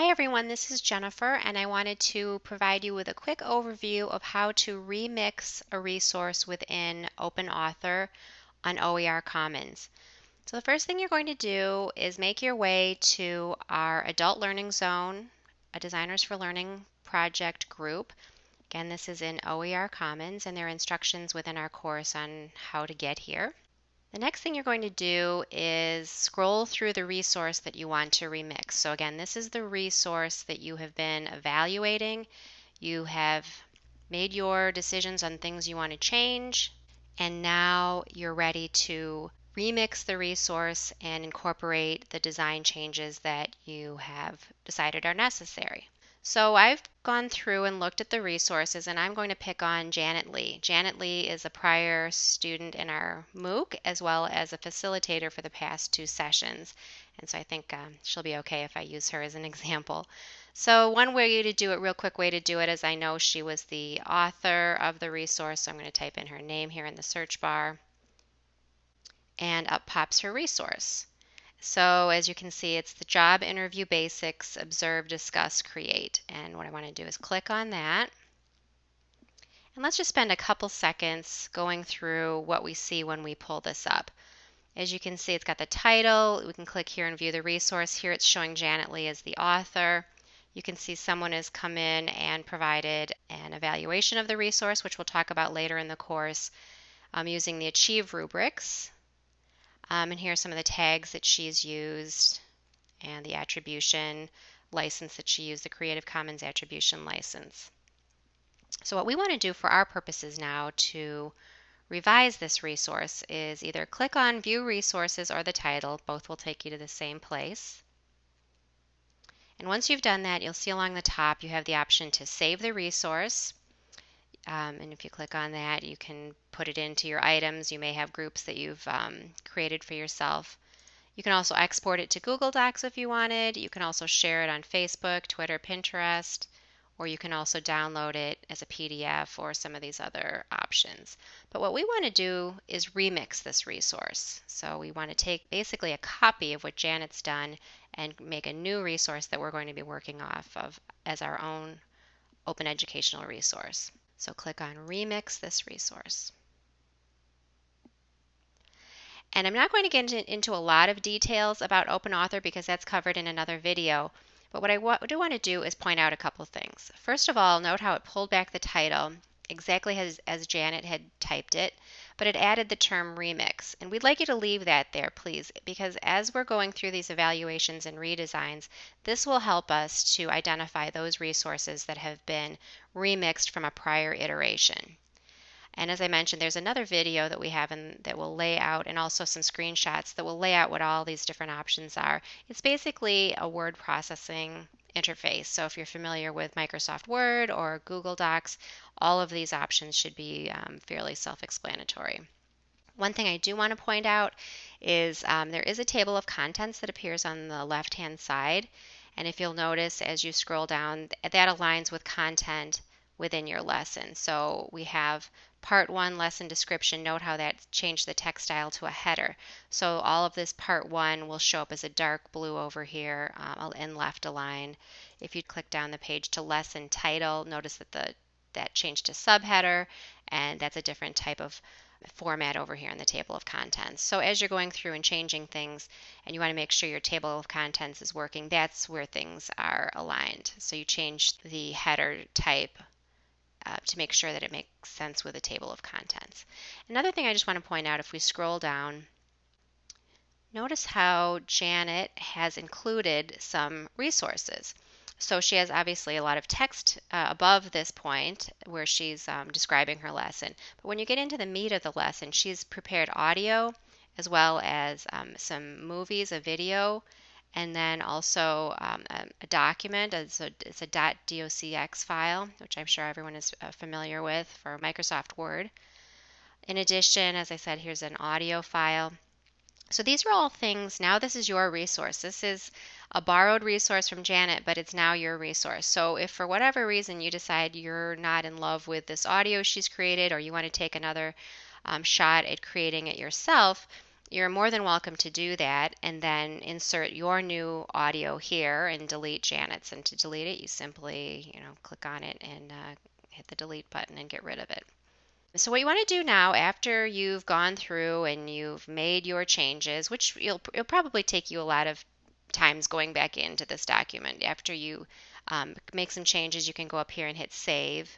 Hi everyone, this is Jennifer and I wanted to provide you with a quick overview of how to remix a resource within OpenAuthor on OER Commons. So the first thing you're going to do is make your way to our Adult Learning Zone, a Designers for Learning project group. Again, this is in OER Commons and there are instructions within our course on how to get here. The next thing you're going to do is scroll through the resource that you want to remix. So again, this is the resource that you have been evaluating. You have made your decisions on things you want to change, and now you're ready to remix the resource and incorporate the design changes that you have decided are necessary. So I've gone through and looked at the resources and I'm going to pick on Janet Lee. Janet Lee is a prior student in our MOOC as well as a facilitator for the past two sessions. And so I think um, she'll be okay if I use her as an example. So one way to do it, real quick way to do it is I know she was the author of the resource. So I'm going to type in her name here in the search bar and up pops her resource. So as you can see, it's the job interview basics, observe, discuss, create. And what I want to do is click on that. And let's just spend a couple seconds going through what we see when we pull this up. As you can see, it's got the title. We can click here and view the resource. Here it's showing Janet Lee as the author. You can see someone has come in and provided an evaluation of the resource, which we'll talk about later in the course, um, using the Achieve rubrics. Um, and here are some of the tags that she's used and the attribution license that she used, the Creative Commons Attribution License. So what we want to do for our purposes now to revise this resource is either click on View Resources or the title. Both will take you to the same place. And once you've done that, you'll see along the top you have the option to save the resource. Um, and if you click on that, you can put it into your items. You may have groups that you've um, created for yourself. You can also export it to Google Docs if you wanted. You can also share it on Facebook, Twitter, Pinterest, or you can also download it as a PDF or some of these other options. But what we want to do is remix this resource. So we want to take basically a copy of what Janet's done and make a new resource that we're going to be working off of as our own open educational resource. So click on Remix this resource. And I'm not going to get into, a lot of details about OpenAuthor because that's covered in another video. But what I do want to do is point out a couple things. First of all, note how it pulled back the title exactly as, as Janet had typed it, but it added the term remix. And we'd like you to leave that there, please, because as we're going through these evaluations and redesigns, this will help us to identify those resources that have been remixed from a prior iteration. And as I mentioned, there's another video that we have in, that will lay out, and also some screenshots that will lay out what all these different options are. It's basically a word processing interface. So if you're familiar with Microsoft Word or Google Docs, all of these options should be um, fairly self-explanatory. One thing I do want to point out is um, there is a table of contents that appears on the left-hand side. And if you'll notice as you scroll down, that aligns with content within your lesson. So we have part one lesson description. Note how that changed the text style to a header. So all of this part one will show up as a dark blue over here um, and left aligned. If you click down the page to lesson title, notice that the that changed to subheader and that's a different type of format over here in the table of contents. So as you're going through and changing things and you want to make sure your table of contents is working, that's where things are aligned. So you change the header type uh, to make sure that it makes sense with a table of contents. Another thing I just want to point out if we scroll down, notice how Janet has included some resources. So she has obviously a lot of text uh, above this point where she's um, describing her lesson. But when you get into the meat of the lesson, she's prepared audio as well as um, some movies, a video, and then also um, a, a, document. It's a, it's a .docx file, which I'm sure everyone is uh, familiar with for Microsoft Word. In addition, as I said, here's an audio file. So these are all things, now this is your resource. This is a borrowed resource from Janet, but it's now your resource. So if for whatever reason you decide you're not in love with this audio she's created or you want to take another um, shot at creating it yourself, you're more than welcome to do that and then insert your new audio here and delete Janet's. And to delete it, you simply, you know, click on it and uh, hit the delete button and get rid of it. So what you want to do now after you've gone through and you've made your changes, which you'll, it'll probably take you a lot of times going back into this document. After you um, make some changes, you can go up here and hit save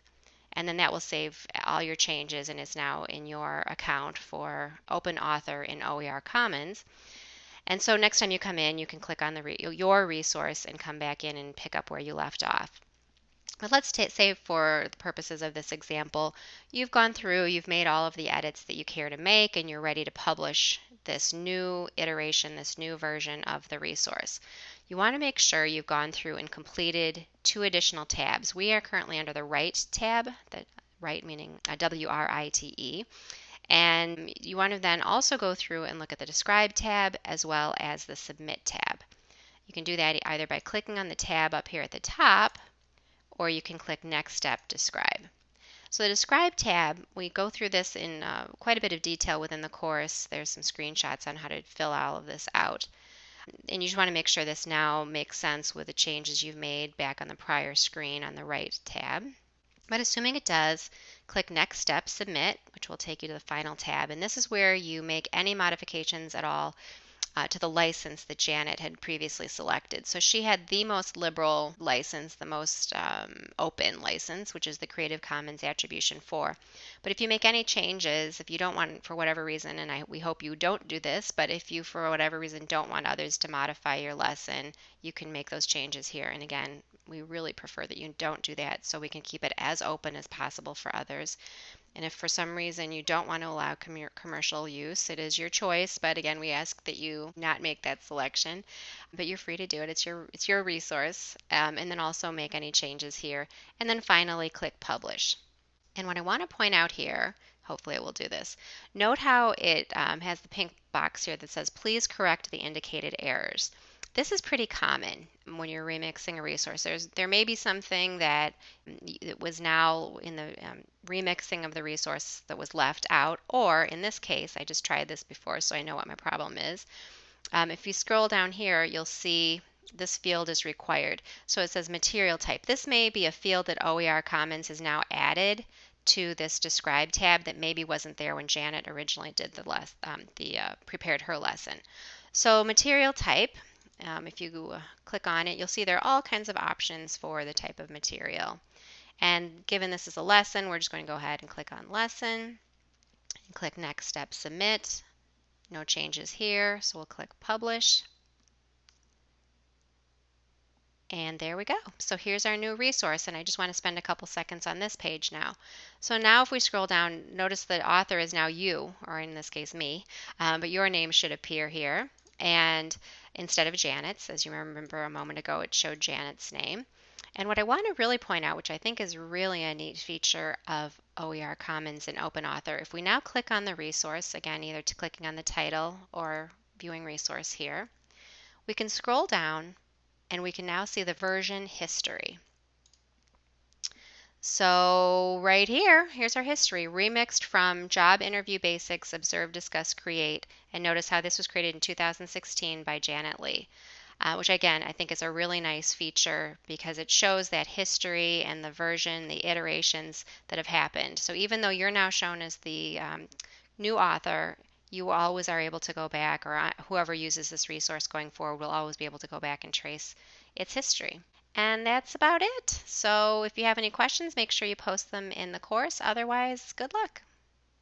and then that will save all your changes and is now in your account for Open Author in OER Commons. And so next time you come in, you can click on the your resource and come back in and pick up where you left off. But let's say for the purposes of this example, you've gone through, you've made all of the edits that you care to make, and you're ready to publish this new iteration, this new version of the resource. You want to make sure you've gone through and completed two additional tabs. We are currently under the Write tab, the Write meaning uh, W-R-I-T-E, and you want to then also go through and look at the Describe tab as well as the Submit tab. You can do that either by clicking on the tab up here at the top, or you can click Next Step Describe. So the Describe tab, we go through this in uh, quite a bit of detail within the course. There's some screenshots on how to fill all of this out. And you just want to make sure this now makes sense with the changes you've made back on the prior screen on the Write tab. But assuming it does, click Next Step Submit, which will take you to the final tab. And this is where you make any modifications at all uh, to the license that Janet had previously selected. So she had the most liberal license, the most um, open license, which is the Creative Commons Attribution 4. But if you make any changes, if you don't want, for whatever reason, and I, we hope you don't do this, but if you, for whatever reason, don't want others to modify your lesson, you can make those changes here. And again, we really prefer that you don't do that so we can keep it as open as possible for others. And if for some reason you don't want to allow com- commercial use, it is your choice. But again, we ask that you not make that selection. But you're free to do it. It's your it's your resource. Um, and then also make any changes here. And then finally click Publish. And what I want to point out here, hopefully it will do this, note how it um, has the pink box here that says, please correct the indicated errors. This is pretty common when you're remixing a resource. There's, there may be something that was now in the um, remixing of the resource that was left out, or in this case, I just tried this before so I know what my problem is. Um, if you scroll down here, you'll see this field is required. So it says material type. This may be a field that OER Commons has now added to this describe tab that maybe wasn't there when Janet originally did the, less, um, the uh, prepared her lesson. So material type, um, if you uh, click on it, you'll see there are all kinds of options for the type of material. And given this is a lesson, we're just going to go ahead and click on lesson and click next step submit. No changes here, so we'll click publish. And there we go. So here's our new resource, and I just want to spend a couple seconds on this page now. So now if we scroll down, notice the author is now you, or in this case me, um, but your name should appear here. And instead of Janet's, as you remember a moment ago, it showed Janet's name. And what I want to really point out, which I think is really a neat feature of OER Commons and Open Author, if we now click on the resource, again, either to clicking on the title or viewing resource here, we can scroll down and we can now see the version history. So right here, here's our history, remixed from Job Interview Basics, Observe, Discuss, Create, and notice how this was created in 2016 by Janet Lee. Uh, which again I think is a really nice feature because it shows that history and the version, the iterations that have happened. So even though you're now shown as the um, new author, you always are able to go back, or uh, whoever uses this resource going forward will always be able to go back and trace its history. And that's about it. So if you have any questions, make sure you post them in the course. Otherwise, good luck.